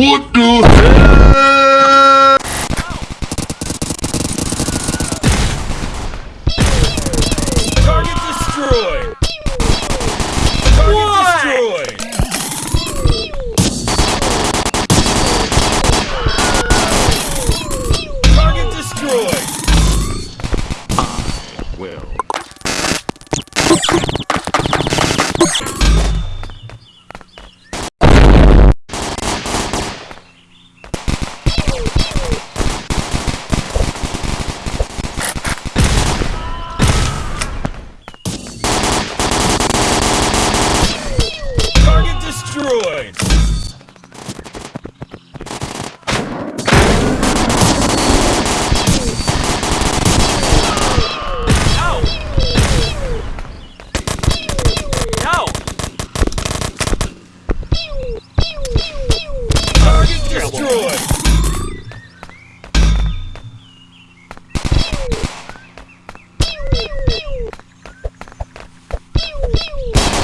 What the destroyed! Target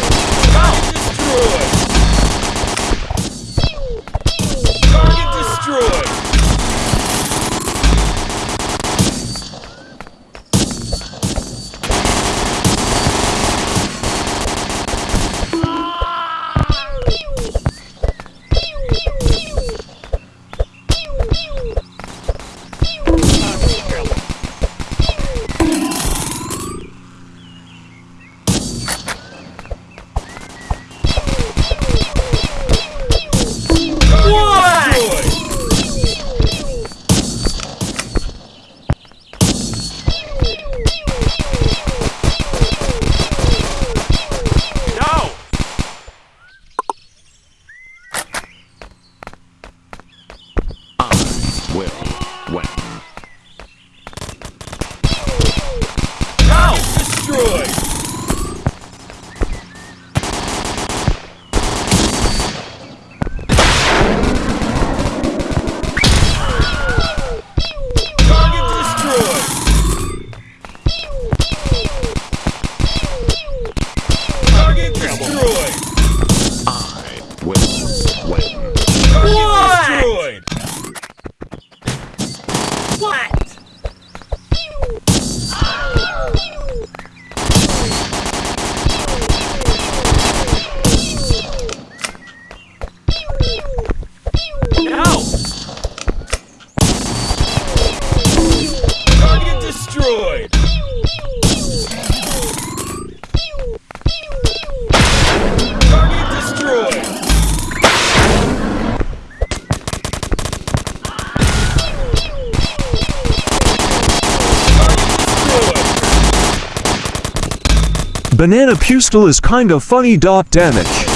Banana pistol is kinda funny. Dot damage.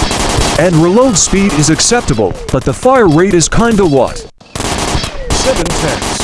And reload speed is acceptable, but the fire rate is kinda what? 7 tenths.